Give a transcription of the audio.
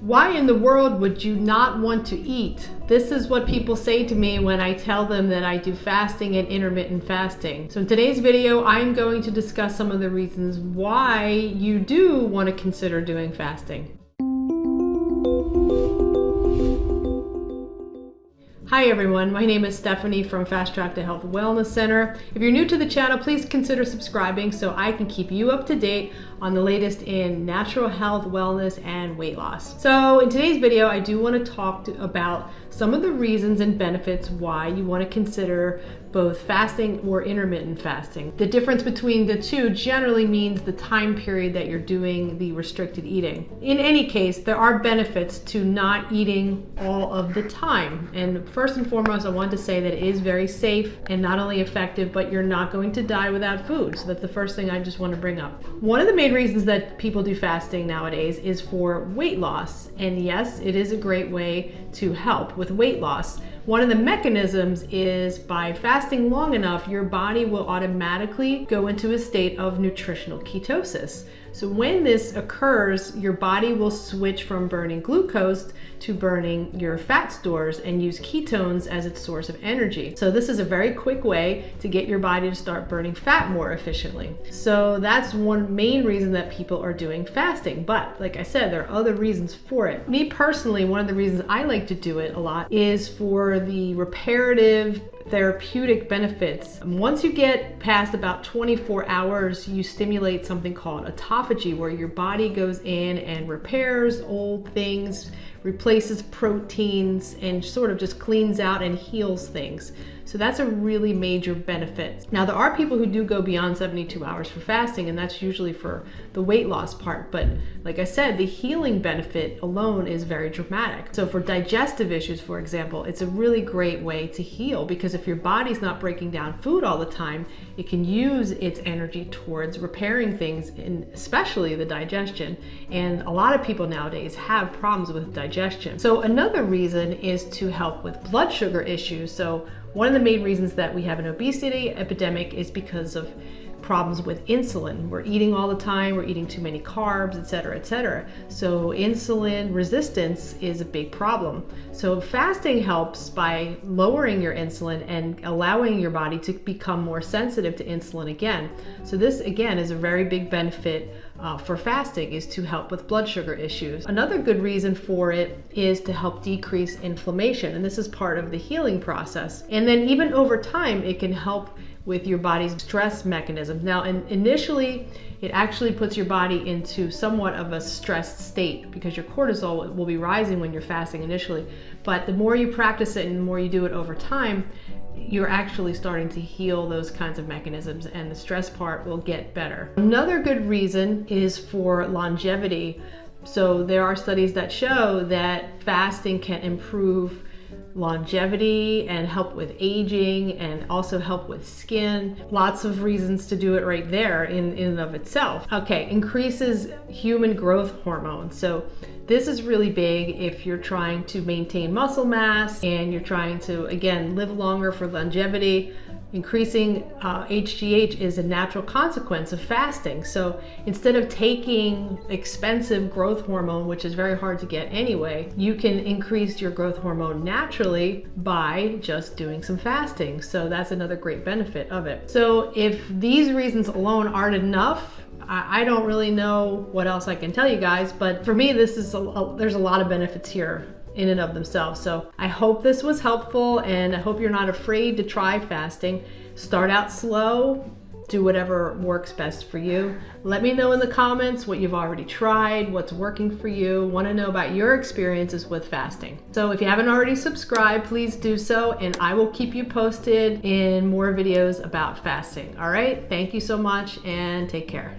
Why in the world would you not want to eat? This is what people say to me when I tell them that I do fasting and intermittent fasting. So in today's video, I'm going to discuss some of the reasons why you do want to consider doing fasting. Hi everyone, my name is Stephanie from Fast Track to Health Wellness Center. If you're new to the channel, please consider subscribing so I can keep you up to date on the latest in natural health, wellness, and weight loss. So in today's video, I do want to talk to, about some of the reasons and benefits why you want to consider both fasting or intermittent fasting. The difference between the two generally means the time period that you're doing the restricted eating. In any case, there are benefits to not eating all of the time. And first and foremost, I want to say that it is very safe and not only effective, but you're not going to die without food. So that's the first thing I just want to bring up. One of the main reasons that people do fasting nowadays is for weight loss. And yes, it is a great way to help with weight loss. One of the mechanisms is by fasting long enough, your body will automatically go into a state of nutritional ketosis. So when this occurs, your body will switch from burning glucose to burning your fat stores and use ketones as its source of energy. So this is a very quick way to get your body to start burning fat more efficiently. So that's one main reason that people are doing fasting. But like I said, there are other reasons for it. Me personally, one of the reasons I like to do it a lot is for the reparative therapeutic benefits. Once you get past about 24 hours, you stimulate something called autophagy, where your body goes in and repairs old things, replaces proteins, and sort of just cleans out and heals things. So that's a really major benefit. Now there are people who do go beyond 72 hours for fasting and that's usually for the weight loss part. But like I said, the healing benefit alone is very dramatic. So for digestive issues, for example, it's a really great way to heal because if your body's not breaking down food all the time, it can use its energy towards repairing things, and especially the digestion. And a lot of people nowadays have problems with digestion. So another reason is to help with blood sugar issues. So one of the main reasons that we have an obesity epidemic is because of problems with insulin. We're eating all the time, we're eating too many carbs, etc., etc. So insulin resistance is a big problem. So fasting helps by lowering your insulin and allowing your body to become more sensitive to insulin again. So this again is a very big benefit uh, for fasting is to help with blood sugar issues. Another good reason for it is to help decrease inflammation and this is part of the healing process. And then even over time it can help with your body's stress mechanisms. Now, in, initially, it actually puts your body into somewhat of a stressed state because your cortisol will be rising when you're fasting initially. But the more you practice it and the more you do it over time, you're actually starting to heal those kinds of mechanisms and the stress part will get better. Another good reason is for longevity. So there are studies that show that fasting can improve longevity and help with aging and also help with skin. Lots of reasons to do it right there in, in and of itself. Okay, increases human growth hormone. So this is really big if you're trying to maintain muscle mass and you're trying to, again, live longer for longevity. Increasing uh, HGH is a natural consequence of fasting. So instead of taking expensive growth hormone, which is very hard to get anyway, you can increase your growth hormone naturally by just doing some fasting. So that's another great benefit of it. So if these reasons alone aren't enough, I, don't really know what else I can tell you guys, but for me, this is a, a, there's a lot of benefits here in and of themselves. So I hope this was helpful and I hope you're not afraid to try fasting. Start out slow, do whatever works best for you. Let me know in the comments what you've already tried, what's working for you. Want to know about your experiences with fasting. So if you haven't already subscribed, please do so and I will keep you posted in more videos about fasting. All right, thank you so much and take care.